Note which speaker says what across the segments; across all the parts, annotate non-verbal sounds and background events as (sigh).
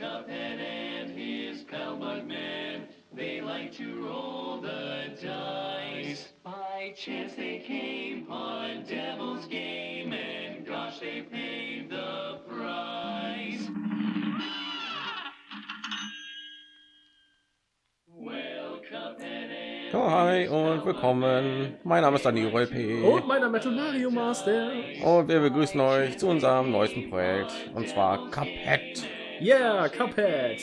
Speaker 1: Cuphead and his pal Mugman, they like to roll the dice. By chance they came on Devil's Game, and gosh, they paid the price.
Speaker 2: Hi und willkommen. Mein Name ist Daniel P.
Speaker 3: Und meiner Metal Mario Master.
Speaker 2: Und wir begrüßen euch zu unserem neuesten Projekt und zwar Cuphead.
Speaker 3: Yeah, Cuphead.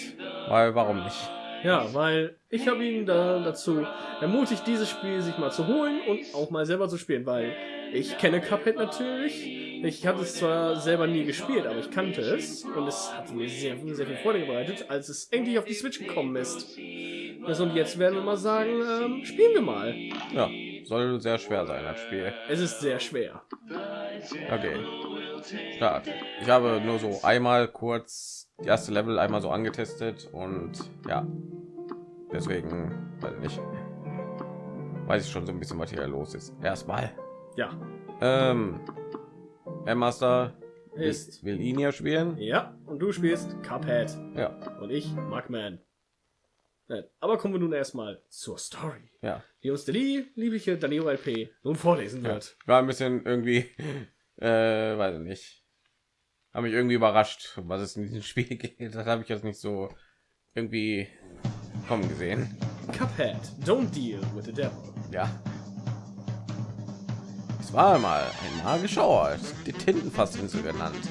Speaker 2: Weil warum nicht?
Speaker 3: Ja, weil ich habe ihn da dazu ermutigt, dieses Spiel sich mal zu holen und auch mal selber zu spielen, weil ich kenne Cuphead natürlich. Ich hatte es zwar selber nie gespielt, aber ich kannte es und es hat mir sehr, sehr viel Freude bereitet, als es endlich auf die Switch gekommen ist. Also und jetzt werden wir mal sagen, ähm, spielen wir mal.
Speaker 2: Ja, soll sehr schwer sein das Spiel.
Speaker 3: Es ist sehr schwer.
Speaker 2: Okay. Start. Ich habe nur so einmal kurz die erste Level einmal so angetestet und ja, deswegen weiß ich nicht. Weiß ich schon so ein bisschen, was hier los ist. Erstmal.
Speaker 3: Ja.
Speaker 2: Ähm, Herr Master
Speaker 3: Ist.
Speaker 2: will ihn ja spielen.
Speaker 3: Ja, und du spielst Cuphead.
Speaker 2: Ja,
Speaker 3: Und ich, Mugman. Aber kommen wir nun erstmal zur Story,
Speaker 2: ja.
Speaker 3: die uns der lie- liebliche Danilo LP nun vorlesen
Speaker 2: ja.
Speaker 3: wird.
Speaker 2: War ein bisschen irgendwie, äh, weiß ich nicht. Habe mich irgendwie überrascht, was es in diesem (laughs) Spiel geht. Das habe ich jetzt nicht so irgendwie kommen gesehen.
Speaker 3: Cuphead, don't deal with the devil.
Speaker 2: Ja. Es war einmal ein magischer Ort, die Tintenfassinsel genannt.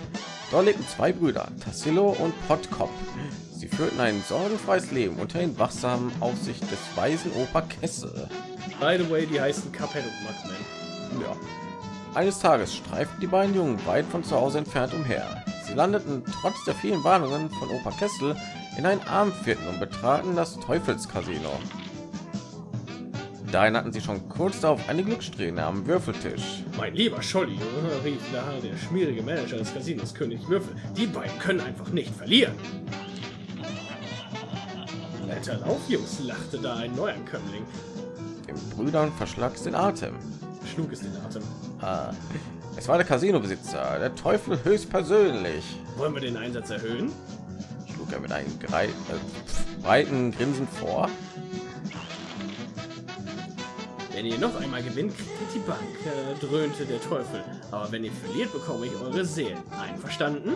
Speaker 2: Dort lebten zwei Brüder, Tassilo und Pottkop. Sie führten ein sorgenfreies Leben unter den wachsamen Aufsicht des weisen Opa Kessel.
Speaker 3: By the way, die heißen Cuphead und Mugman.
Speaker 2: Ja. Eines Tages streiften die beiden Jungen weit von zu Hause entfernt umher. Sie landeten trotz der vielen Warnungen von Opa Kessel in ein Armviertel und betraten das Teufelscasino. Dahin hatten sie schon kurz darauf eine Glückssträhne am Würfeltisch.
Speaker 3: Mein lieber Scholli, rief da der schmierige Manager des Casinos König Würfel. Die beiden können einfach nicht verlieren. Blätter auf, Jungs, lachte da ein Neuankömmling.
Speaker 2: Den Brüdern verschlag es den Atem.
Speaker 3: Schlug es den Atem.
Speaker 2: Ah, es war der Casinobesitzer, der Teufel höchstpersönlich.
Speaker 3: Wollen wir den Einsatz erhöhen?
Speaker 2: Schlug er mit einem grei- äh, breiten Grinsen vor.
Speaker 3: Wenn ihr noch einmal gewinnt, kriegt die Bank, äh, dröhnte der Teufel. Aber wenn ihr verliert, bekomme ich eure Seelen. Einverstanden?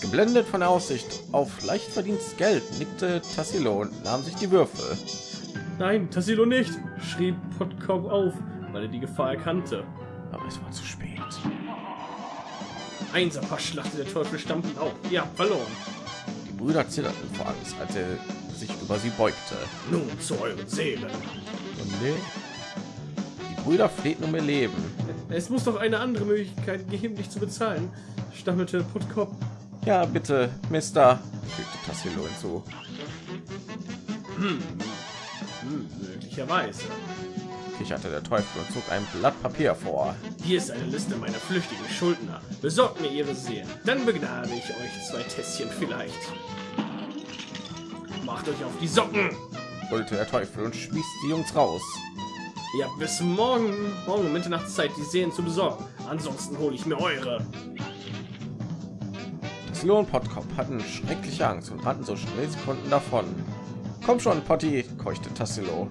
Speaker 2: Geblendet von der Aussicht auf leicht verdientes Geld, nickte Tassilo und nahm sich die Würfel.
Speaker 3: Nein, Tassilo nicht, schrie Pottkopf auf, weil er die Gefahr erkannte.
Speaker 2: Aber es war zu spät.
Speaker 3: Einserpasch lachte der Teufel stampfend auf. Habt verloren.
Speaker 2: Die Brüder zitterten vor Angst, als er sich über sie beugte.
Speaker 3: Nun zu euren Seelen.
Speaker 2: Und nee. Die Brüder flehten um ihr Leben.
Speaker 3: Es muss doch eine andere Möglichkeit geben, dich zu bezahlen, stammelte Pottkopf.
Speaker 2: Ja, bitte, Mister, fügte Tassilo hinzu.
Speaker 3: Hm, möglicherweise.
Speaker 2: Kicherte der Teufel und zog ein Blatt Papier vor.
Speaker 3: Hier ist eine Liste meiner flüchtigen Schuldner. Besorgt mir ihre Seelen, dann begnade ich euch zwei Tässchen vielleicht. Macht euch auf die Socken!
Speaker 2: brüllte der Teufel und schmiss die Jungs raus.
Speaker 3: Ihr habt bis morgen, morgen um Mitternachtszeit die Seelen zu besorgen. Ansonsten hole ich mir eure.
Speaker 2: Tassilo und Pottkopf hatten schreckliche Angst und rannten so schnell sie konnten davon. Komm schon, Potti, keuchte Tassilo.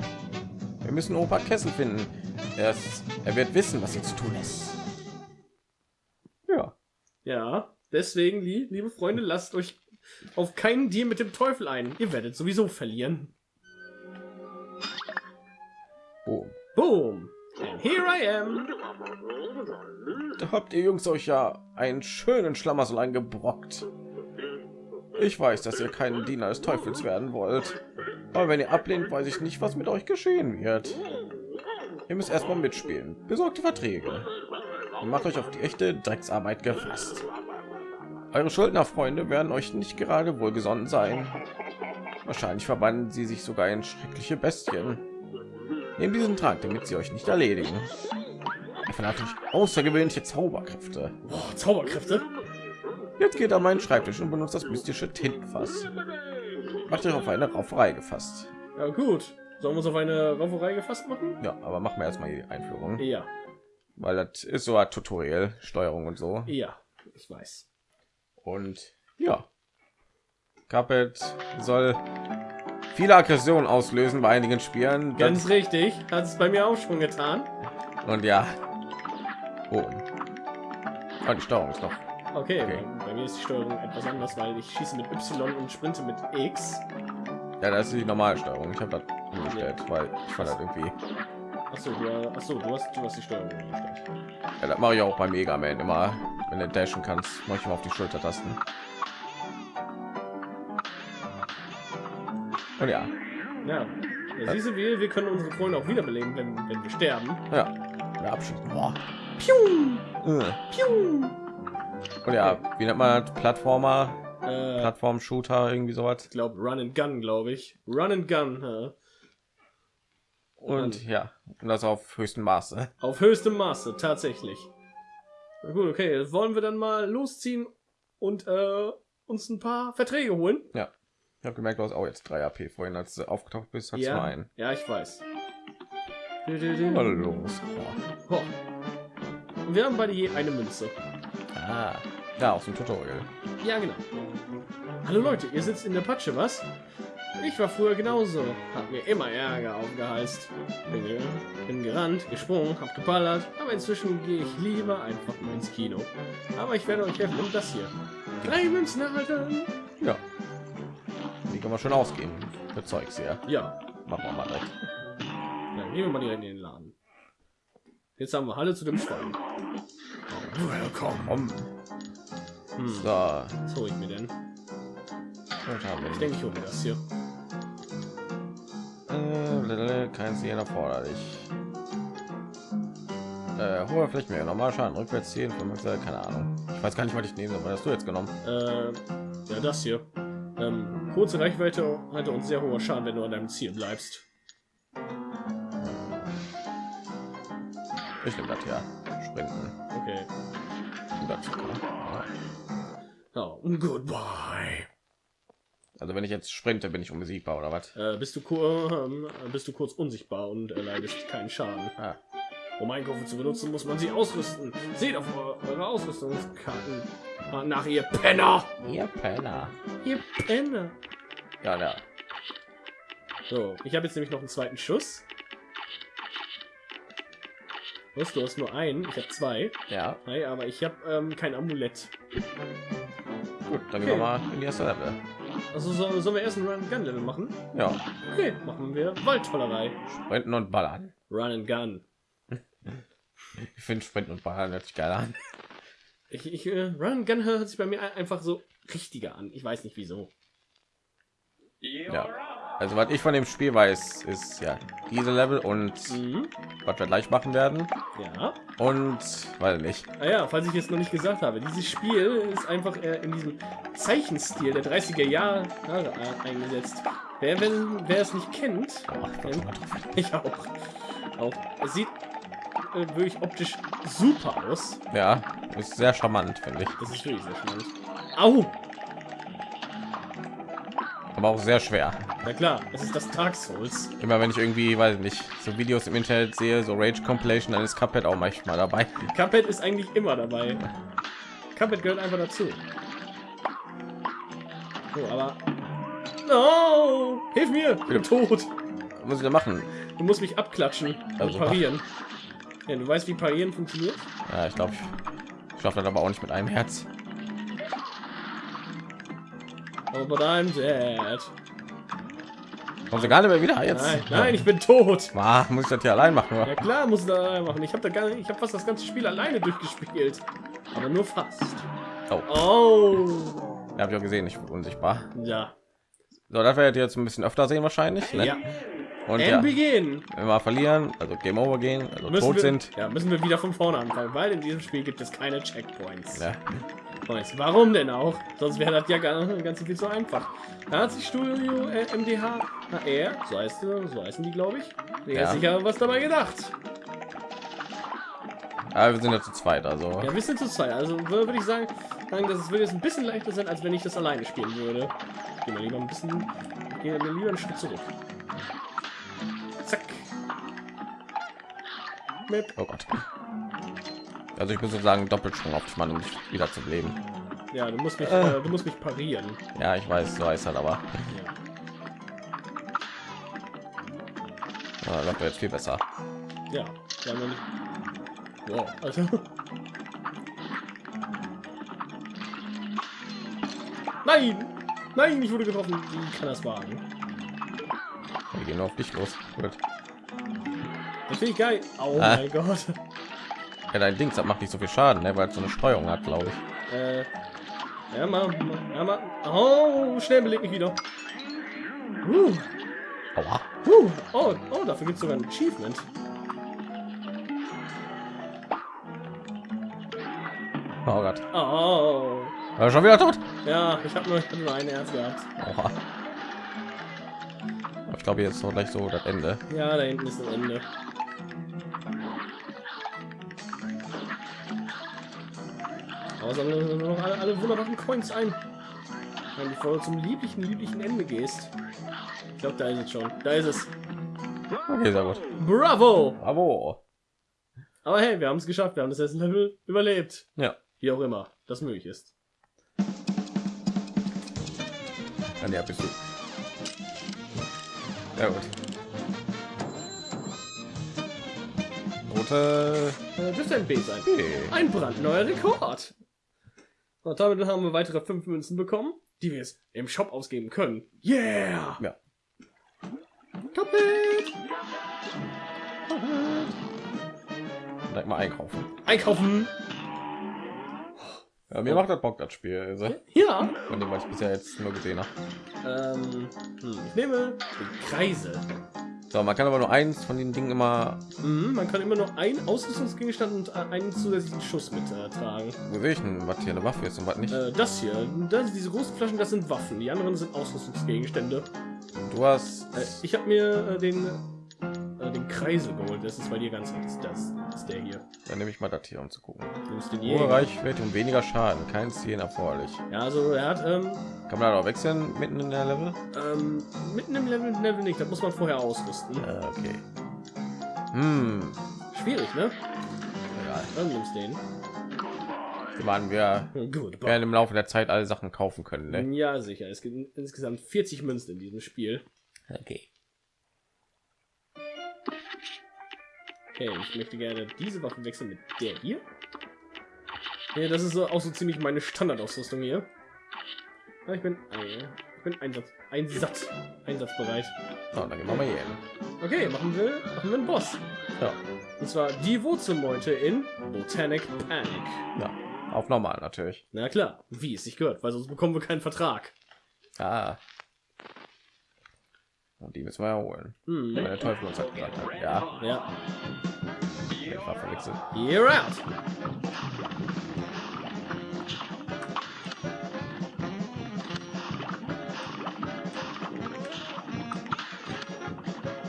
Speaker 2: Wir müssen Opa Kessel finden. Er, ist, er wird wissen, was hier zu tun ist. Ja,
Speaker 3: Ja, deswegen, lie- liebe Freunde, lasst euch auf keinen Deal mit dem Teufel ein. Ihr werdet sowieso verlieren.
Speaker 2: boom.
Speaker 3: Boom! And here I am.
Speaker 2: Da habt ihr Jungs euch ja einen schönen Schlamassel eingebrockt. Ich weiß, dass ihr keinen Diener des Teufels werden wollt. Aber wenn ihr ablehnt, weiß ich nicht, was mit euch geschehen wird. Ihr müsst erstmal mitspielen. Besorgt die Verträge. Und macht euch auf die echte Drecksarbeit gefasst. Eure Schuldnerfreunde werden euch nicht gerade wohlgesonnen sein. Wahrscheinlich verwandeln sie sich sogar in schreckliche Bestien. Nehmt diesen Trank, damit sie euch nicht erledigen. Er verlangt euch außergewöhnliche Zauberkräfte.
Speaker 3: Oh, Zauberkräfte.
Speaker 2: Jetzt geht an meinen Schreibtisch und benutzt das mystische Tintenfass. Macht euch auf eine Rauferei gefasst.
Speaker 3: Ja gut. Sollen wir uns auf eine Rauferei gefasst machen?
Speaker 2: Ja, aber machen wir erstmal die Einführung,
Speaker 3: Ja,
Speaker 2: weil das ist so ein Tutorial, Steuerung und so.
Speaker 3: ja, ich weiß.
Speaker 2: Und ja, Cuphead soll viele Aggressionen auslösen bei einigen Spielen.
Speaker 3: Ganz richtig. Hat es bei mir auch schon getan.
Speaker 2: Und ja. Oh. oh die Steuerung ist noch.
Speaker 3: Okay, okay. Bei, bei, mir ist die Steuerung etwas anders, weil ich schieße mit Y und sprinte mit X.
Speaker 2: Ja, das ist die normale Steuerung. Ich habe das umgestellt, weil ich fand das irgendwie.
Speaker 3: Achso, du, achso, du hast, du hast die Steuerung umgestellt.
Speaker 2: Ja, das mache ich auch bei Mega Man immer, wenn du dashen kannst, mache ich mal auf die Schultertasten. Und ja.
Speaker 3: Ja. ja siehst du, wir, wir können unsere Freunde auch wiederbeleben, wenn, wenn wir sterben.
Speaker 2: Ja. ja abschießen. Boah. Piu. Äh. Piu. Und ja, wie nennt man das? Plattformer? Äh, Plattform-Shooter, irgendwie sowas.
Speaker 3: Ich glaube Run and Gun, glaube ich. Run and Gun. Ja.
Speaker 2: Und ja, und das auf höchstem Maße.
Speaker 3: Auf höchstem Maße, tatsächlich. Na gut, okay, jetzt wollen wir dann mal losziehen und äh, uns ein paar Verträge holen.
Speaker 2: Ja. Ich habe gemerkt, du hast auch jetzt 3 AP vorhin, als du aufgetaucht bist, hat
Speaker 3: ja,
Speaker 2: zwei einen.
Speaker 3: Ja, ich weiß.
Speaker 2: Hallo, los.
Speaker 3: Oh. Wir haben beide je eine Münze.
Speaker 2: Ah, ja, aus dem Tutorial.
Speaker 3: Ja, genau. Hallo Leute, ihr sitzt in der Patsche, was? Ich war früher genauso. Hab mir immer Ärger aufgeheizt. Bin, bin gerannt, gesprungen, hab geballert, aber inzwischen gehe ich lieber einfach mal ins Kino. Aber ich werde euch helfen um das hier. Drei Münzen erhalten.
Speaker 2: Ja. Die kann man schon ausgeben. Für Zeugs.
Speaker 3: Ja.
Speaker 2: Machen wir mal direkt.
Speaker 3: Dann gehen wir mal direkt den. Jetzt haben wir alle zu dem Schwein.
Speaker 2: Willkommen. Hm. So.
Speaker 3: Was hole ich mir denn? Ich denke, ich hole mir das hier.
Speaker 2: Äh, kein Ziel erforderlich. Äh, hoher Flächenmehr, normal Schaden, rückwärts ziehen, keine Ahnung. Ich weiß gar nicht, was ich nehme, aber hast du jetzt genommen?
Speaker 3: Äh, ja, das hier. Ähm, kurze Reichweite hatte uns sehr hoher Schaden, wenn du an deinem Ziel bleibst.
Speaker 2: Ich nehme das ja. Sprinten.
Speaker 3: Okay.
Speaker 2: Oh,
Speaker 3: goodbye.
Speaker 2: Also wenn ich jetzt sprinte, bin ich unbesiegbar oder was?
Speaker 3: Äh, bist du äh, bist du kurz unsichtbar und erleidest keinen Schaden.
Speaker 2: Ah.
Speaker 3: Um Einkäufe zu benutzen, muss man sie ausrüsten. Seht auf eure Ausrüstungskarten nach ihr Penner.
Speaker 2: Ihr Penner.
Speaker 3: Ihr Penner.
Speaker 2: Ja, ja.
Speaker 3: So, ich habe jetzt nämlich noch einen zweiten Schuss. Was, du hast nur einen, ich habe zwei.
Speaker 2: Ja.
Speaker 3: Hey, aber ich habe ähm, kein Amulett.
Speaker 2: Gut, dann okay. gehen wir mal in die erste Level.
Speaker 3: Also so, sollen wir erst ein Run Gun Level machen?
Speaker 2: Ja.
Speaker 3: Okay, machen wir Waldtollerei.
Speaker 2: Sprinten und ballern.
Speaker 3: Run and Gun. (laughs)
Speaker 2: ich finde Sprinten und ballern hört sich geil an.
Speaker 3: Ich, ich äh, Run Gun hört sich bei mir einfach so richtiger an. Ich weiß nicht wieso.
Speaker 2: Ja. Also was ich von dem Spiel weiß, ist ja diese Level und mhm. was wir gleich machen werden.
Speaker 3: Ja.
Speaker 2: Und weil nicht.
Speaker 3: Ah ja, falls ich jetzt noch nicht gesagt habe, dieses Spiel ist einfach äh, in diesem Zeichenstil der 30er Jahre äh, eingesetzt. Wer, wenn, wer es nicht kennt, kennt (laughs) ich auch. Auch es sieht äh, wirklich optisch super aus.
Speaker 2: Ja, ist sehr charmant, finde ich.
Speaker 3: Das ist wirklich sehr charmant. Au!
Speaker 2: Aber auch sehr schwer.
Speaker 3: Na klar, es ist das Dark Souls.
Speaker 2: Immer wenn ich irgendwie, weiß nicht, so Videos im Internet sehe, so Rage Compilation, dann ist Cuphead auch manchmal dabei.
Speaker 3: Cuphead ist eigentlich immer dabei. Cuphead gehört einfach dazu. So, aber no! hilf mir, ich bin tot.
Speaker 2: Was muss ich da machen?
Speaker 3: Du musst mich abklatschen also parieren. Ja, du weißt, wie parieren funktioniert?
Speaker 2: Ja, ich glaube, ich schaffe das aber auch nicht mit einem Herz.
Speaker 3: Oh, but I'm dead.
Speaker 2: Kommen sie gar nicht mehr wieder jetzt?
Speaker 3: Nein, nein ich bin tot.
Speaker 2: Ah, muss ich das hier allein machen? Oder?
Speaker 3: Ja klar, muss ich das allein machen. Ich habe da gar nicht, ich habe fast das ganze Spiel alleine durchgespielt, aber nur fast.
Speaker 2: Oh.
Speaker 3: oh.
Speaker 2: Ja, habe ich auch gesehen, ich bin unsichtbar.
Speaker 3: Ja.
Speaker 2: So, das werdet ihr jetzt ein bisschen öfter sehen wahrscheinlich. Ne?
Speaker 3: Ja.
Speaker 2: Und
Speaker 3: ja, begin.
Speaker 2: wenn wir verlieren, also Game Over gehen, also
Speaker 3: müssen
Speaker 2: tot
Speaker 3: wir,
Speaker 2: sind.
Speaker 3: Ja, müssen wir wieder von vorne anfangen, weil in diesem Spiel gibt es keine Checkpoints.
Speaker 2: Ja.
Speaker 3: Weiß. Warum denn auch? Sonst wäre das ja ganz viel zu einfach. Da hat sich Studio äh, MDH, na er, so heißt so heißen die, glaube ich, der ja. sicher was dabei gedacht.
Speaker 2: Aber wir sind ja zu zweit, also.
Speaker 3: Ja, wir sind zu zweit. Also würde ich sagen, sagen, dass es würde jetzt ein bisschen leichter sein, als wenn ich das alleine spielen würde. Gehen wir lieber ein bisschen, gehen wir lieber einen Schritt zurück. Zack.
Speaker 2: Oh Gott. Also ich bin sozusagen Doppelsprung auf dich Mann, um dich wieder zu leben.
Speaker 3: Ja, du musst mich,
Speaker 2: Äh.
Speaker 3: äh, du musst mich parieren.
Speaker 2: Ja, ich weiß, so heißt halt, aber
Speaker 3: Ja,
Speaker 2: ja, läuft jetzt viel besser.
Speaker 3: ja, nicht. Wow, also. Nein, nein, ich wurde getroffen. Wie kann das wagen?
Speaker 2: Wir gehen auf dich los. Gut.
Speaker 3: Das finde ich geil. Oh
Speaker 2: Ah.
Speaker 3: mein Gott.
Speaker 2: Ja, dein Dings das macht nicht so viel Schaden, ne, weil es so eine Steuerung hat, glaube ich.
Speaker 3: Äh, ja, mal, ja, mal. Oh, schnell beleg mich wieder. Uh,
Speaker 2: Aua.
Speaker 3: uh, oh, oh, dafür gibt es sogar ein Achievement.
Speaker 2: Oh Gott.
Speaker 3: Oh,
Speaker 2: War schon wieder tot.
Speaker 3: ja, ich habe nur, ich nur ein Herz gehabt.
Speaker 2: Oha. Ich glaube jetzt so gleich so das Ende.
Speaker 3: Ja, da hinten ist das Ende. Aber sammeln wir noch alle, alle wunderbaren Coins ein. Wenn du voll zum lieblichen, lieblichen Ende gehst. Ich glaube, da ist es schon. Da ist es.
Speaker 2: Okay, sehr gut.
Speaker 3: Bravo!
Speaker 2: Bravo.
Speaker 3: Aber hey, wir haben es geschafft. Wir haben das erste Level überlebt.
Speaker 2: Ja.
Speaker 3: Wie auch immer das möglich ist.
Speaker 2: Dann ja, bist du. Ja gut. Rote.
Speaker 3: Äh, dürfte ein B sein.
Speaker 2: Okay.
Speaker 3: Ein brandneuer Rekord. Und damit haben wir weitere fünf Münzen bekommen, die wir jetzt im Shop ausgeben können. Yeah!
Speaker 2: Ja.
Speaker 3: Kapitt!
Speaker 2: Direkt mal einkaufen.
Speaker 3: Einkaufen!
Speaker 2: Ja, mir macht das Bock das Spiel, also,
Speaker 3: Ja.
Speaker 2: von dem was ich bisher jetzt nur gesehen habe.
Speaker 3: Ähm, hm, ich nehme den Kreisel.
Speaker 2: So, man kann aber nur eins von den Dingen immer.
Speaker 3: Mhm, man kann immer nur einen Ausrüstungsgegenstand und äh, einen zusätzlichen Schuss mit äh, tragen.
Speaker 2: Wo sehe ich denn, was hier eine Waffe ist und was nicht?
Speaker 3: Äh, das hier, das, diese großen Flaschen, das sind Waffen. Die anderen sind Ausrüstungsgegenstände.
Speaker 2: Du hast.
Speaker 3: Äh, ich habe mir äh, den, äh, den Kreisel geholt. Das ist bei dir ganz rechts. Das ist der hier.
Speaker 2: Dann nehme ich mal das hier, um zu gucken.
Speaker 3: Du nimmst den.
Speaker 2: Reichweite und weniger Schaden. Kein Zielen erforderlich.
Speaker 3: Ja, also er hat ähm,
Speaker 2: Kann man da auch wechseln mitten in der Level?
Speaker 3: ähm, mitten im Level, Level nicht. Das muss man vorher ausrüsten.
Speaker 2: Ja, okay. Hm.
Speaker 3: Schwierig, ne?
Speaker 2: Egal.
Speaker 3: Dann nimmst den.
Speaker 2: Waren wir
Speaker 3: Gut.
Speaker 2: werden im Laufe der Zeit alle Sachen kaufen können, ne?
Speaker 3: Ja, sicher. Es gibt insgesamt 40 Münzen in diesem Spiel.
Speaker 2: Okay.
Speaker 3: Okay, ich möchte gerne diese Waffe wechseln mit der hier. Ja, das ist so, auch so ziemlich meine Standardausrüstung hier. Ja, ich bin, äh, ich bin Einsatz, Einsatz, einsatzbereit.
Speaker 2: So, dann gehen wir mal hier hin.
Speaker 3: Okay, machen wir, machen wir einen Boss.
Speaker 2: Ja.
Speaker 3: Und zwar die Wurzelmeute in Botanic Panic.
Speaker 2: ja. Auf normal natürlich.
Speaker 3: Na klar, wie es sich gehört, weil sonst bekommen wir keinen Vertrag.
Speaker 2: Ah. Und die müssen wir ja holen.
Speaker 3: Hm.
Speaker 2: Weil der Teufel uns hat gesagt hat. Ja,
Speaker 3: Ja,
Speaker 2: ich war verwechselt.
Speaker 3: you're out.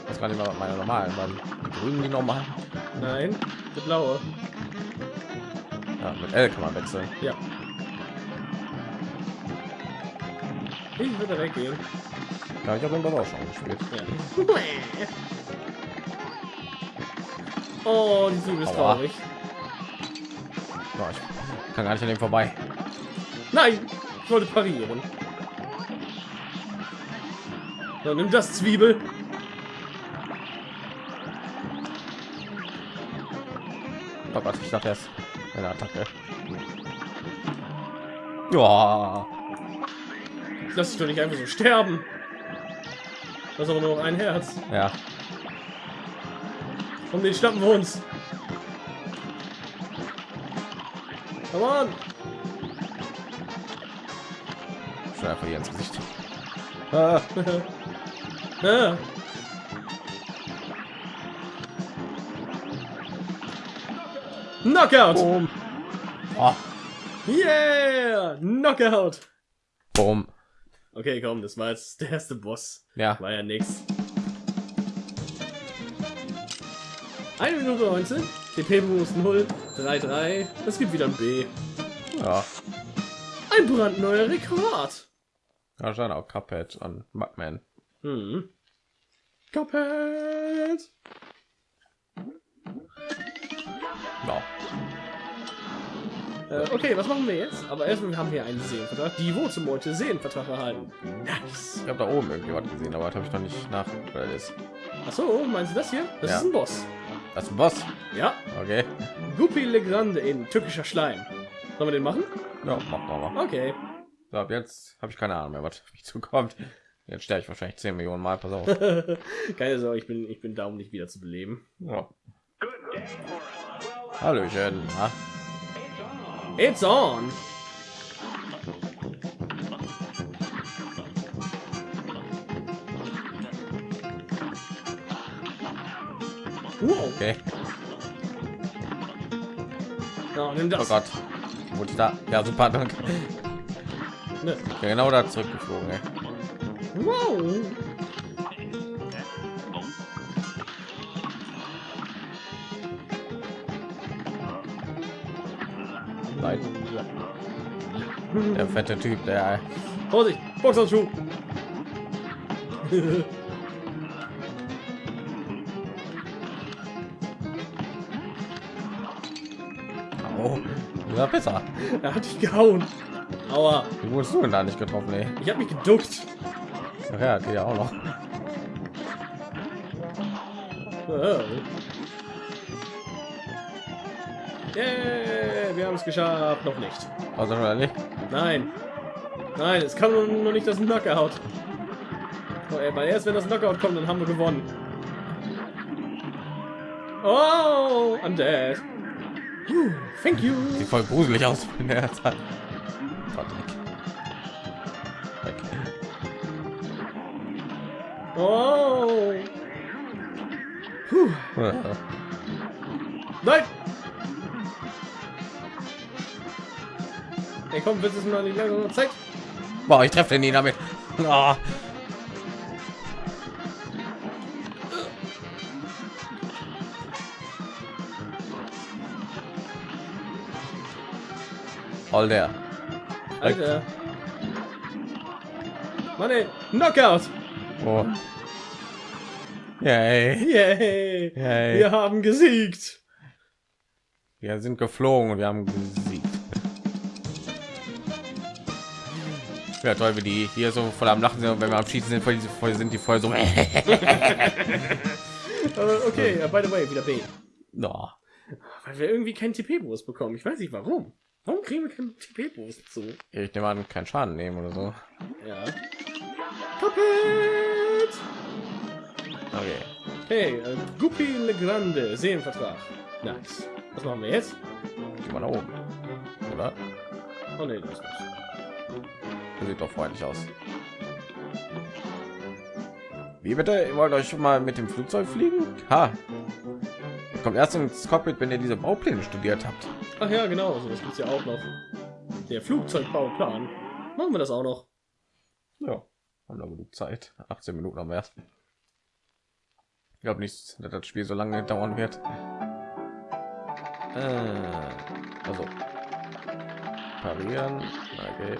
Speaker 2: Das war nicht mal meine normalen, waren die grünen die normalen.
Speaker 3: Nein, der blaue.
Speaker 2: Ja, mit L kann man wechseln.
Speaker 3: Ja. Ich würde weggehen.
Speaker 2: Ja, ich habe den auch schon gespielt.
Speaker 3: Ja. Oh, die Zwiebel ist traurig.
Speaker 2: Ja, ich kann gar nicht an dem vorbei.
Speaker 3: Nein, ich wollte parieren. So, nimm das Zwiebel.
Speaker 2: Oh Gott, ich dachte erst eine Attacke. Ja,
Speaker 3: Lass dich doch nicht einfach so sterben. Das ist aber nur noch ein Herz.
Speaker 2: ja.
Speaker 3: Und den schnappen wir uns. Come on.
Speaker 2: Schon einfach hier ins Gesicht. Ah,
Speaker 3: Ja. (laughs) Knockout!
Speaker 2: boom. Oh,
Speaker 3: Yeah! Knockout!
Speaker 2: boom.
Speaker 3: Okay, komm, das war jetzt der erste Boss.
Speaker 2: Ja,
Speaker 3: War ja nix. 1 Minute 19. TP-Bonus 0. 3-3. Es gibt wieder ein B.
Speaker 2: ja.
Speaker 3: Ein brandneuer Rekord.
Speaker 2: Ja, schon auch Cuphead an Mugman.
Speaker 3: Hm. Cuphead.
Speaker 2: Ja.
Speaker 3: Äh, okay, was machen wir jetzt? Aber erstmal, wir haben hier einen Seenvertrag. Die heute Seenvertrag erhalten. Nice.
Speaker 2: Ich habe da oben irgendwie was gesehen, aber das habe ich noch nicht nach. weil das ist.
Speaker 3: Ach so, meinst du das hier? Das
Speaker 2: Ja.
Speaker 3: ist ein Boss.
Speaker 2: Das ist ein Boss.
Speaker 3: Ja,
Speaker 2: Okay.
Speaker 3: Guppy Legrande in türkischer Schleim. Sollen wir den machen?
Speaker 2: Ja, mach mal. mal.
Speaker 3: Okay.
Speaker 2: So, ab jetzt habe ich keine Ahnung mehr, was auf mich zukommt. Jetzt sterbe ich wahrscheinlich 10 Millionen Mal. Pass auf. (laughs)
Speaker 3: Keine Sorge, ich bin, ich bin da, um dich wieder zu beleben.
Speaker 2: Ja. Hallöchen. Na?
Speaker 3: It's on! Wow.
Speaker 2: Okay.
Speaker 3: Ja, nimm
Speaker 2: Oh
Speaker 3: das.
Speaker 2: Gott. Wurde da? Ja, super. Danke.
Speaker 3: Ne.
Speaker 2: Ja, genau da zurückgeflogen. Ey.
Speaker 3: Wow.
Speaker 2: Der fette Typ, der.
Speaker 3: Vorsicht, Boxhandschuh.
Speaker 2: Oh, besser.
Speaker 3: er hat dich gehauen. Aua,
Speaker 2: Wie wurdest du denn da nicht getroffen, ey?
Speaker 3: ich habe mich geduckt.
Speaker 2: Ach ja, geht ja auch noch.
Speaker 3: Yeah, wir haben es geschafft. Noch nicht.
Speaker 2: Also oder nicht?
Speaker 3: Nein. Nein, es noch noch nicht das Knockout. Oh, ey, weil erst wenn das Knockout kommt, dann haben wir gewonnen. Oh, I'm dead. Puh, Thank you.
Speaker 2: Sieht voll gruselig aus in der Zeit.
Speaker 3: Oh. Puh. Nein. Ey, komm, willst du es mal nicht lange Zeit?
Speaker 2: Boah, ich treffe den nie damit. Ah. All der.
Speaker 3: Alter. Mann, ey. Knockout.
Speaker 2: Oh. Yay.
Speaker 3: Yay.
Speaker 2: Yay.
Speaker 3: Wir haben gesiegt.
Speaker 2: Wir sind geflogen und wir haben gesiegt. Ja, toll, wie die hier so voll am Lachen sind und wenn wir am Schießen sind, voll, voll sind die voll so. (laughs)
Speaker 3: Äh, okay, äh, by the way, wieder B.
Speaker 2: no.
Speaker 3: Weil wir irgendwie keinen TP-Boost bekommen. Ich weiß nicht warum. Warum kriegen wir keinen TP-Boost zu?
Speaker 2: Ich nehme an, keinen Schaden nehmen oder so.
Speaker 3: Ja. Kapitt!
Speaker 2: Okay.
Speaker 3: Hey, äh, Guppy Legrande, Seenvertrag. Nice. Was machen wir jetzt?
Speaker 2: Geh mal nach oben. Oder?
Speaker 3: Oh ne, das nicht.
Speaker 2: Das sieht doch freundlich aus. Wie bitte? Ihr wollt euch mal mit dem Flugzeug fliegen? Ha! Ihr kommt erst ins Cockpit, wenn ihr diese Baupläne studiert habt.
Speaker 3: Ach ja, genau, so das gibt's ja auch noch. Der Flugzeugbauplan. Machen wir das auch noch.
Speaker 2: Ja, haben noch genug Zeit. 18 Minuten am erst. Ich glaube nicht, dass das Spiel so lange dauern wird. Äh, also parieren. Okay.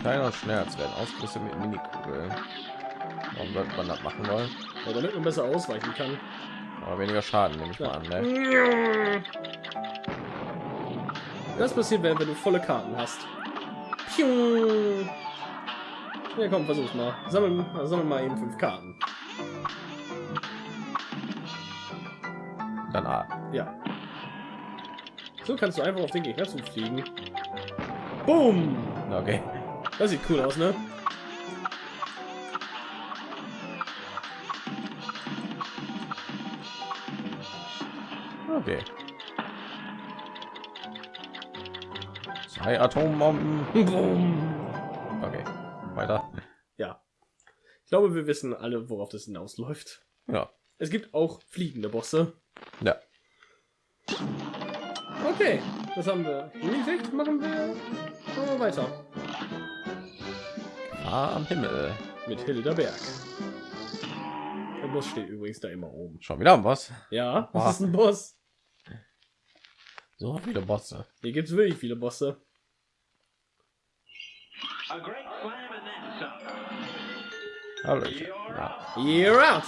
Speaker 2: Kleiner Schmerz werden Ausbrüche mit Minikugeln. Warum sollte man das machen wollen?
Speaker 3: Ja, damit man besser ausweichen kann.
Speaker 2: Aber weniger Schaden nehme ich mal
Speaker 3: Ja.
Speaker 2: an. Ne?
Speaker 3: Das passiert, wenn, wenn du volle Karten hast. Piu. Ja, komm, versuch's mal. Sammel, sammel mal eben fünf Karten.
Speaker 2: Dann A.
Speaker 3: Ja. So kannst du einfach auf den Gegner zufliegen. Boom!
Speaker 2: Okay.
Speaker 3: Das sieht cool aus, ne?
Speaker 2: Okay. Zwei Atombomben. Okay. Weiter.
Speaker 3: Ja. Ich glaube, wir wissen alle, worauf das hinausläuft.
Speaker 2: Ja.
Speaker 3: Es gibt auch fliegende Bosse.
Speaker 2: Ja.
Speaker 3: Okay, das haben wir. Nicht machen wir. Machen wir weiter.
Speaker 2: Star am Himmel
Speaker 3: mit Hilda Berg. Der Bus steht übrigens da immer oben.
Speaker 2: Schon wieder ein
Speaker 3: Boss?
Speaker 2: Ja,
Speaker 3: was ist ein Boss?
Speaker 2: So viele Bosse.
Speaker 3: Hier gibt es wirklich viele Bosse.
Speaker 2: Hallo.
Speaker 3: You're out.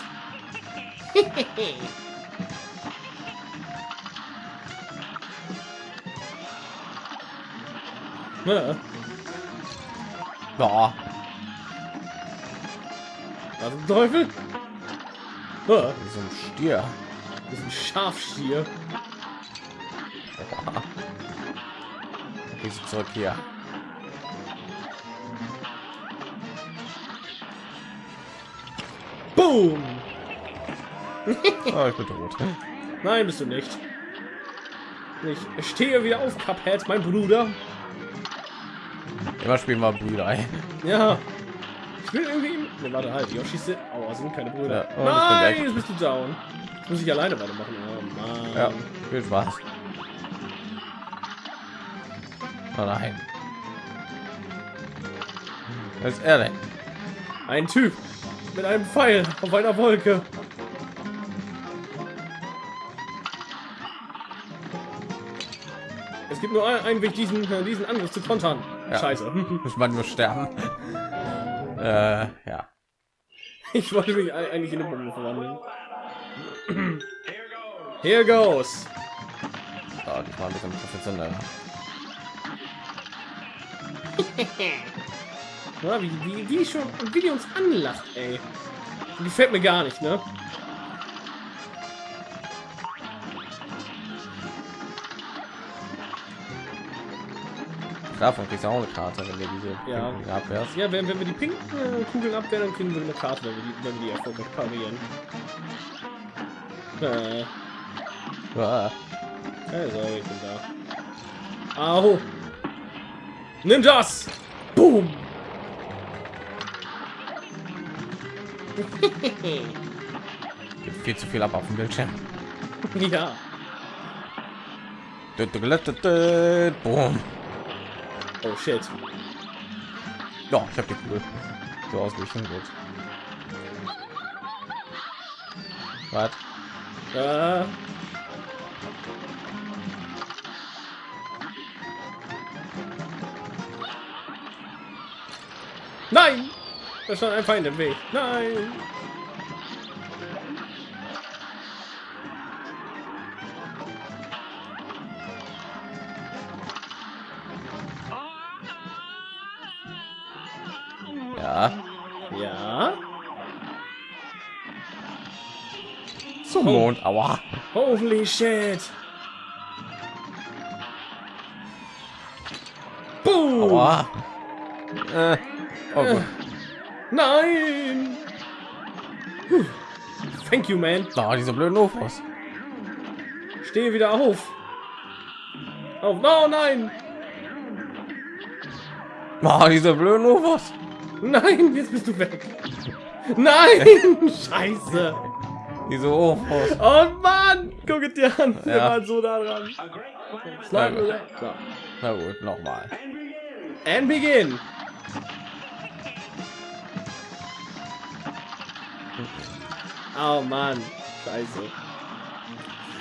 Speaker 2: You're.
Speaker 3: Was zum Teufel?
Speaker 2: So ein Stier.
Speaker 3: das ist ein Schafstier.
Speaker 2: Sie zurück hier.
Speaker 3: Boom!
Speaker 2: Oh, ich bin tot.
Speaker 3: Nein, bist du nicht. Ich stehe wieder auf, Cuphead, mein Bruder.
Speaker 2: Immer spielen wir Brüder. ey.
Speaker 3: Ja. Ich will irgendwie... Ne, warte, halt. Yoshi sind... Aua, sind keine Brüder.
Speaker 2: Ja, oh, ich
Speaker 3: Nein, jetzt bist du down. Jetzt muss ich alleine weitermachen. Oh.
Speaker 2: Ja, viel Spaß. Oh nein. Was ist er denn?
Speaker 3: Ein Typ mit einem Pfeil auf einer Wolke. Es gibt nur ein- einen Weg, diesen, diesen Angriff zu kontern.
Speaker 2: Ja.
Speaker 3: Scheiße.
Speaker 2: Muss man nur sterben. Äh, ja.
Speaker 3: Ich wollte mich ei- eigentlich in eine Bombe verwandeln. Here goes.
Speaker 2: Oh, die war ein bisschen professionell.
Speaker 3: Ja, (laughs) wie, wie, wie, schon, wie die uns anlacht, ey. Die gefällt mir gar nicht, ne?
Speaker 2: Davon kriegst du auch eine Karte, wenn du diese
Speaker 3: Ja.
Speaker 2: Pinken abwehrst.
Speaker 3: Ja, wenn, wenn wir die pinken äh, Kugeln abwehren, dann kriegen wir eine Karte, wenn wir die, wenn wir die erfolgreich parieren. Äh,
Speaker 2: Ah,
Speaker 3: also, ich bin da. Au! Nimm das! Boom! (laughs)
Speaker 2: gibt viel zu viel ab auf dem Bildschirm.
Speaker 3: ja.
Speaker 2: Boom.
Speaker 3: Oh shit.
Speaker 2: Ja, ich habe die Kugel. So ausgewichen gut. Was?
Speaker 3: Äh. Nein! Da stand ein Feind im Weg. Nein!
Speaker 2: Aua.
Speaker 3: Holy shit! Boom!
Speaker 2: Aua. Äh. Oh gut.
Speaker 3: Nein! Puh. Thank you, man.
Speaker 2: Oh, diese blöden UFOs.
Speaker 3: Stehe wieder auf. Auf. Oh nein!
Speaker 2: Oh, diese blöden UFOs.
Speaker 3: Nein, jetzt bist du weg. Nein! (laughs) Scheiße!
Speaker 2: Diese UFOs.
Speaker 3: Oh Mann! Guck es dir an. Wir
Speaker 2: Ja.
Speaker 3: waren so nah dran. Slide
Speaker 2: gut.
Speaker 3: So.
Speaker 2: Na gut, nochmal.
Speaker 3: And begin. Oh Mann. Scheiße.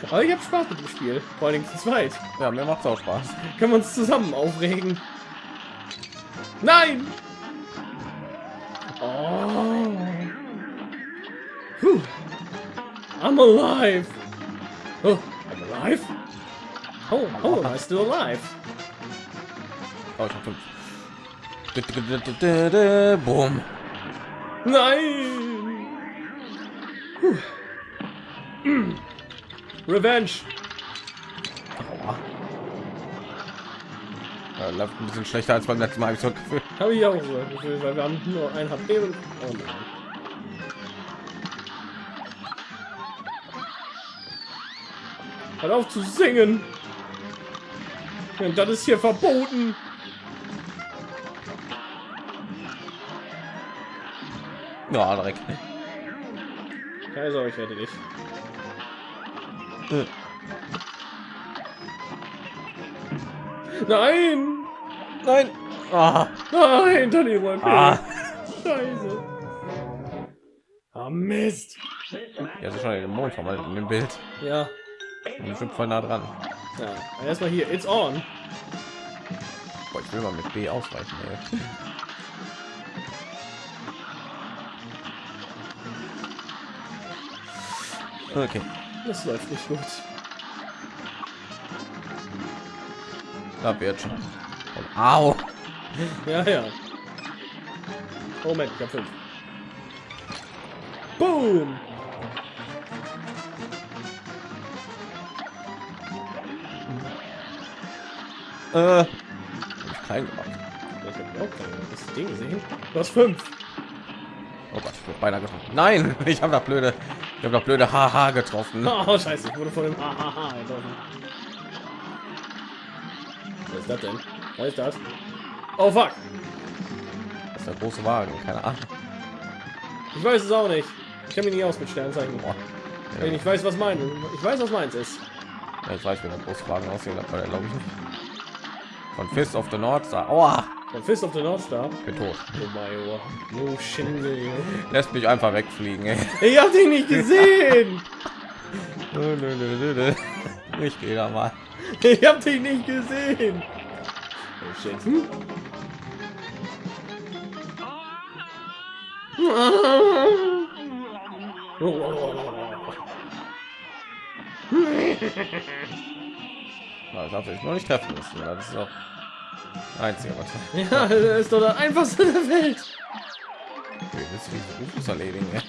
Speaker 3: Aber ich habe Spaß mit dem Spiel. Vor allem zu zweit.
Speaker 2: Ja, mir macht's auch Spaß.
Speaker 3: Können wir uns zusammen aufregen? Nein! Oh. Puh. I'm alive. Oh, I'm alive. Oh, oh, am I still alive?
Speaker 2: Oh, ich hab fünf. Boom.
Speaker 3: Nein! Puh. Mm. Revenge.
Speaker 2: Ja, läuft ein bisschen schlechter als beim letzten Mal, hab ich so Gefühl.
Speaker 3: Habe ich auch so ein Gefühl, weil wir haben nur ein HP und... Oh nein. Hört auf zu singen! Ja, das ist hier verboten!
Speaker 2: Ja, Dreck.
Speaker 3: Keine Sorge, ich rette dich.
Speaker 2: Äh.
Speaker 3: Nein!
Speaker 2: Nein. Ah.
Speaker 3: Nein, Tony Roy
Speaker 2: Ah.
Speaker 3: Scheiße! Ah, Mist!
Speaker 2: Ja, ist schon den Mond vermalt in dem Bild.
Speaker 3: Ja,
Speaker 2: Und bestimmt voll nah dran.
Speaker 3: ja. Erstmal hier, it's on.
Speaker 2: Boah, ich will mal mit B ausweichen. Ey. Okay.
Speaker 3: Das läuft nicht gut.
Speaker 2: Da wird schon. Und, au.
Speaker 3: Ja, ja. Oh, Moment, ich hab fünf. Boom!
Speaker 2: Äh, ich klein gemacht.
Speaker 3: Das Ding gesehen. Du hast fünf.
Speaker 2: Oh Gott, ich wurde beinahe getroffen. Nein, (laughs) ich habe da blöde, ich habe da blöde Haha getroffen. (laughs)
Speaker 3: Oh, scheiße, ich wurde von dem Hahaha getroffen. Was ist das denn? Was ist das? Oh, fuck.
Speaker 2: Das ist der große Wagen, keine Ahnung.
Speaker 3: Ich weiß es auch nicht. Ich kenne mich nicht aus mit Sternzeichen.
Speaker 2: Boah.
Speaker 3: Wenn ich weiß, was mein, ich weiß, was meins ist.
Speaker 2: Ja, ich weiß, wie der große Wagen aussehen, aber glaube ich nicht. Von Fist of the North Star. Aua,
Speaker 3: Von Fist of the North Star.
Speaker 2: ich bin tot.
Speaker 3: Oh mein Gott. No Shinde.
Speaker 2: Lässt mich einfach wegfliegen. Ey.
Speaker 3: Ich hab dich nicht gesehen. (laughs)
Speaker 2: Nö, nö, nö, nö, nö. Ich gehe da mal.
Speaker 3: Ich hab dich nicht gesehen. Oh shit. Hm? (laughs)
Speaker 2: Das darf ich noch nicht treffen müssen. Das ist auch einzige was.
Speaker 3: Ja, das ist doch das einfachste der Welt.
Speaker 2: Okay, das ist Ufos erledigen. ey.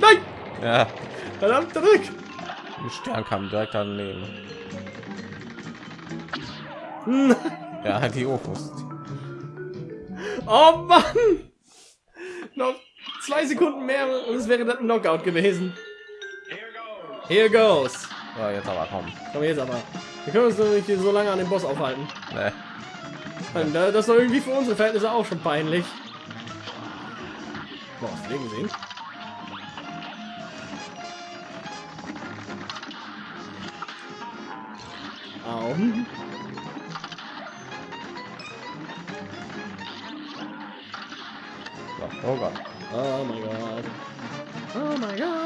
Speaker 3: Nein!
Speaker 2: Ja,
Speaker 3: Verdammt, zurück!
Speaker 2: ein Stern kam direkt daneben. (laughs) Ja, die Ufos.
Speaker 3: Oh Mann! Noch zwei Sekunden mehr und es wäre dann ein Knockout gewesen. Here goes.
Speaker 2: Ja, jetzt aber komm.
Speaker 3: Komm jetzt aber. Wir können uns doch nicht so lange an dem Boss aufhalten.
Speaker 2: Ne.
Speaker 3: Und da- das ist doch irgendwie für unsere Verhältnisse auch schon peinlich. Boah, hast du den gesehen? Au.
Speaker 2: Oh Gott.
Speaker 3: Oh mein Gott. Oh mein Gott.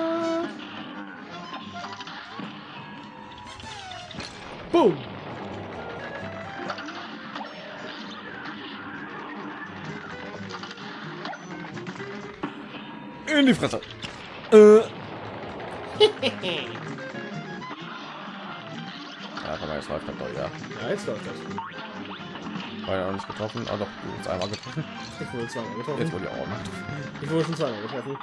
Speaker 3: Boom.
Speaker 2: In die Fresse. Äh. (laughs) ja, mal, jetzt läuft das doch, ja.
Speaker 3: Ja, jetzt läuft das.
Speaker 2: War ja noch nicht getroffen, aber doch, du hast einmal getroffen.
Speaker 3: Ich wurde zweimal
Speaker 2: Jetzt
Speaker 3: getroffen.
Speaker 2: wurde ich auch noch.
Speaker 3: Ich wurde schon zweimal getroffen.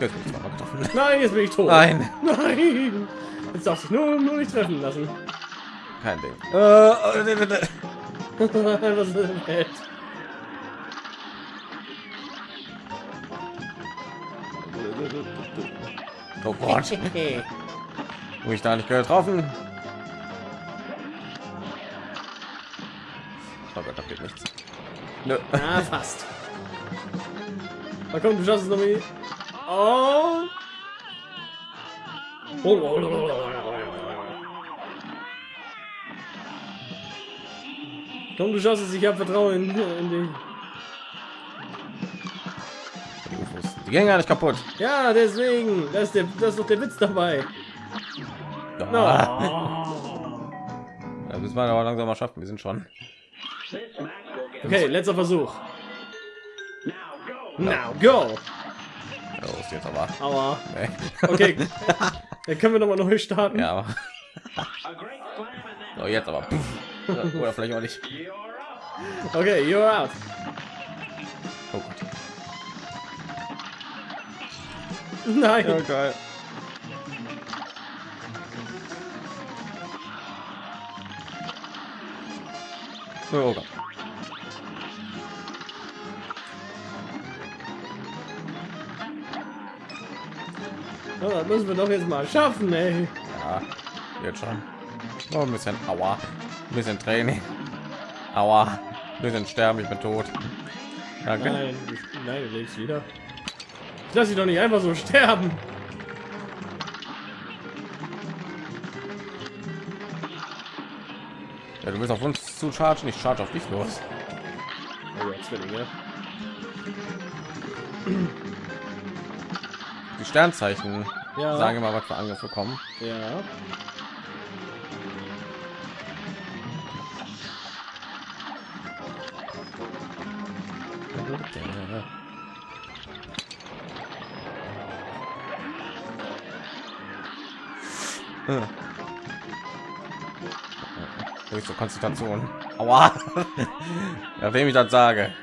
Speaker 2: Jetzt wurde ich zweimal getroffen.
Speaker 3: Nein, jetzt bin ich tot.
Speaker 2: Nein,
Speaker 3: Nein. Jetzt darfst du nur, nur nicht treffen lassen.
Speaker 2: Kein Ding. Äh, äh.
Speaker 3: Was (laughs) ist?
Speaker 2: Oh Gott, (laughs) wo ich da nicht getroffen. Oh Gott, da geht nichts. Nö.
Speaker 3: Ah, fast. Na komm, du schaffst es noch mal. Oh. Komm, du schaffst es. Ich habe Vertrauen in, in dich.
Speaker 2: Die gehen gar nicht kaputt.
Speaker 3: Ja, deswegen. Das ist, der, das ist doch der Witz dabei.
Speaker 2: Ja,
Speaker 3: No.
Speaker 2: ja müssen wir aber langsam mal schaffen. Wir sind schon.
Speaker 3: Okay, letzter Versuch. Now go.
Speaker 2: Ja, los jetzt aber.
Speaker 3: Aua.
Speaker 2: Nee.
Speaker 3: Okay. (laughs) Dann können wir noch mal neu starten.
Speaker 2: Ja, aber. So, jetzt aber. Oder vielleicht auch nicht.
Speaker 3: Okay, you're out.
Speaker 2: Oh Gott.
Speaker 3: Nein.
Speaker 2: Ja, geil. Oh Gott.
Speaker 3: Ja, das müssen wir doch jetzt mal schaffen, ey.
Speaker 2: Ja, jetzt schon. Oh, ein bisschen Aua. Ein bisschen Training. Aua. Ein bisschen sterben, ich bin tot. Danke.
Speaker 3: Nein, nein, du lebst wieder. Ich lass dich doch nicht einfach so sterben.
Speaker 2: Ja, du bist auf uns zu chargen, ich charge auf dich los.
Speaker 3: Oh ja, Zwillinge.
Speaker 2: Die Sternzeichen
Speaker 3: Ja.
Speaker 2: sagen immer, was für Angriffe kommen.
Speaker 3: Ja.
Speaker 2: Zur Konzentration. Aua. (laughs) ja, wem ich das sage.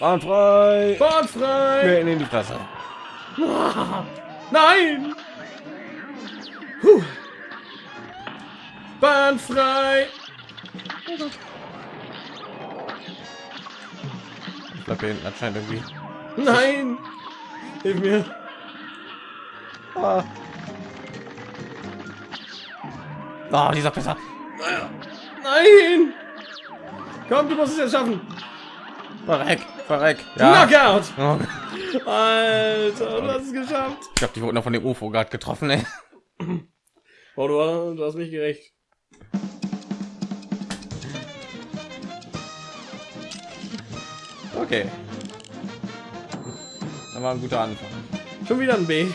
Speaker 2: Bahn frei.
Speaker 3: Bahn frei!
Speaker 2: Mir in die Fresse.
Speaker 3: Nein! Puh. Bahn frei!
Speaker 2: Ich bleib hier hinten anscheinend irgendwie.
Speaker 3: Nein! Hilf mir!
Speaker 2: Ah. Oh, dieser Pisser.
Speaker 3: Nein! Komm, du musst es jetzt schaffen!
Speaker 2: Verreck, verreck. Ja.
Speaker 3: Knockout!
Speaker 2: Oh,
Speaker 3: Alter, du hast es geschafft!
Speaker 2: Ich habe die wurden noch von dem UFO gerade getroffen. Ey.
Speaker 3: Oh, du, du hast mich gerecht.
Speaker 2: Okay. Das war ein guter Anfang.
Speaker 3: Schon wieder ein B.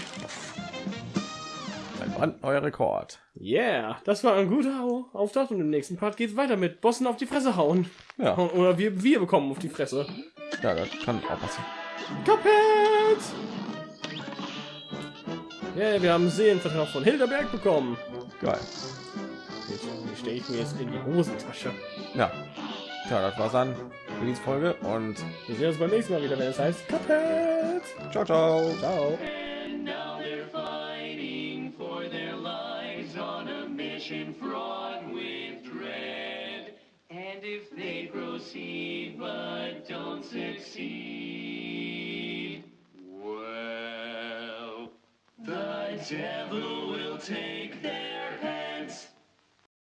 Speaker 2: Ein brandneuer Rekord.
Speaker 3: Yeah, das war ein guter Au- Auftakt und im nächsten Part geht's weiter mit Bossen auf die Fresse hauen.
Speaker 2: Ja,
Speaker 3: Oder wir, wir bekommen auf die Fresse.
Speaker 2: ja das kann auch passieren.
Speaker 3: Kapet! Yeah, wir haben Seelenvertrag von Hilderberg bekommen.
Speaker 2: Geil.
Speaker 3: Die stelle ich mir jetzt in die Hosentasche.
Speaker 2: Ja. Tja, das war's dann für diese Folge und
Speaker 3: Wir sehen uns beim nächsten Mal wieder, wenn es heißt Kapet!
Speaker 2: ciao, ciao.
Speaker 3: Ciao!
Speaker 1: And now they're fighting for their lives on a mission fraught with dread. And if they proceed but don't succeed, well, the devil will take their heads